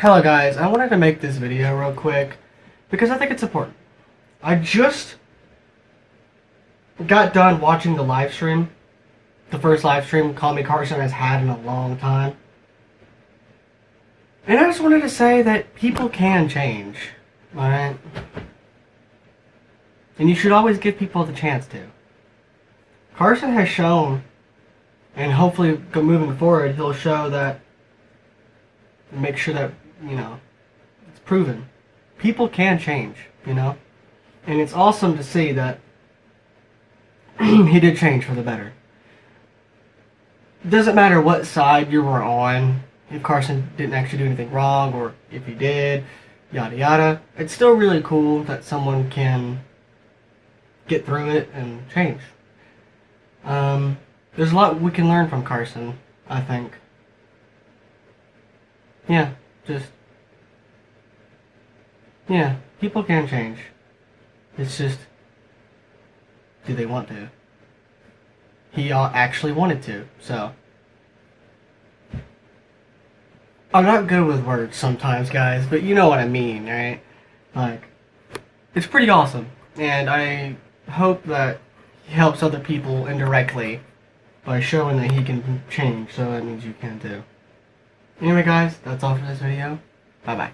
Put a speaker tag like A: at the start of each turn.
A: Hello guys, I wanted to make this video real quick because I think it's important. I just got done watching the live stream. The first live stream Call Me Carson has had in a long time. And I just wanted to say that people can change. Alright? And you should always give people the chance to. Carson has shown, and hopefully moving forward, he'll show that, make sure that, you know, it's proven. People can change, you know? And it's awesome to see that he did change for the better. It Doesn't matter what side you were on, if Carson didn't actually do anything wrong, or if he did, yada yada. It's still really cool that someone can get through it and change. Um, there's a lot we can learn from Carson, I think. Yeah, just... Yeah, people can change. It's just... Do they want to? He actually wanted to, so... I'm not good with words sometimes, guys, but you know what I mean, right? Like, it's pretty awesome, and I hope that he helps other people indirectly by showing that he can change, so that means you can too. Anyway guys, that's all for this video. Bye bye.